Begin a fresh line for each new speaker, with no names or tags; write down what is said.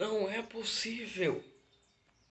Não é possível.